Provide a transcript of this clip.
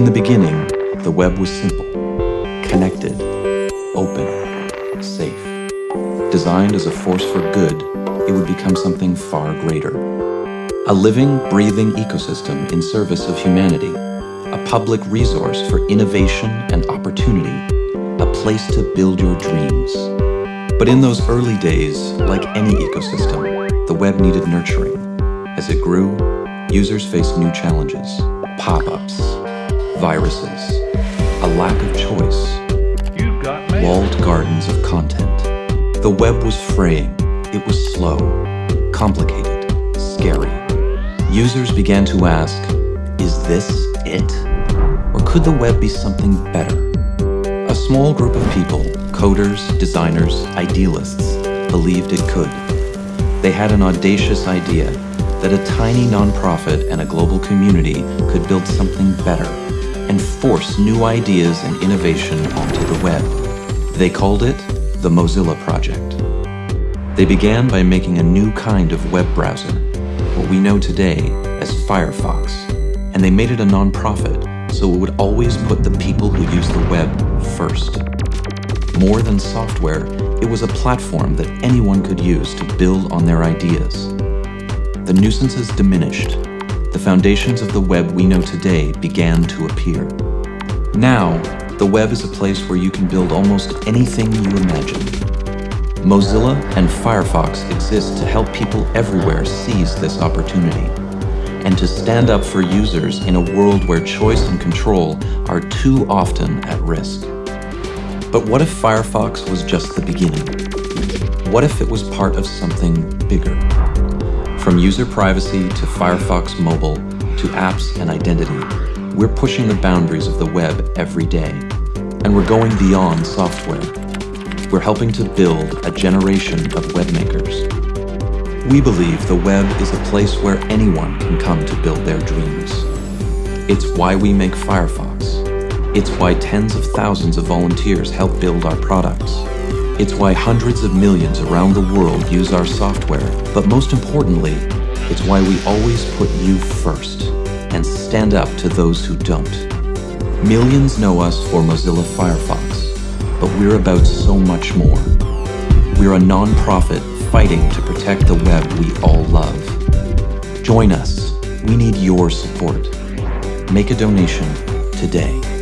In the beginning, the web was simple, connected, open, safe. Designed as a force for good, it would become something far greater. A living, breathing ecosystem in service of humanity, a public resource for innovation and opportunity, a place to build your dreams. But in those early days, like any ecosystem, the web needed nurturing. As it grew, users faced new challenges, pop-ups, viruses, a lack of choice, walled gardens of content. The web was fraying, it was slow, complicated, scary. Users began to ask, is this it? Or could the web be something better? A small group of people, coders, designers, idealists, believed it could. They had an audacious idea that a tiny nonprofit and a global community could build something better and force new ideas and innovation onto the web. They called it the Mozilla Project. They began by making a new kind of web browser, what we know today as Firefox, and they made it a nonprofit so it would always put the people who use the web first. More than software, it was a platform that anyone could use to build on their ideas. The nuisances diminished. The foundations of the web we know today began to appear. Now, the web is a place where you can build almost anything you imagine. Mozilla and Firefox exist to help people everywhere seize this opportunity and to stand up for users in a world where choice and control are too often at risk. But what if Firefox was just the beginning? What if it was part of something bigger? From user privacy to Firefox Mobile to apps and identity, we're pushing the boundaries of the web every day. And we're going beyond software. We're helping to build a generation of webmakers. We believe the web is a place where anyone can come to build their dreams. It's why we make Firefox. It's why tens of thousands of volunteers help build our products. It's why hundreds of millions around the world use our software, but most importantly, it's why we always put you first and stand up to those who don't. Millions know us for Mozilla Firefox, but we're about so much more. We're a non-profit fighting to protect the web we all love. Join us. We need your support. Make a donation today.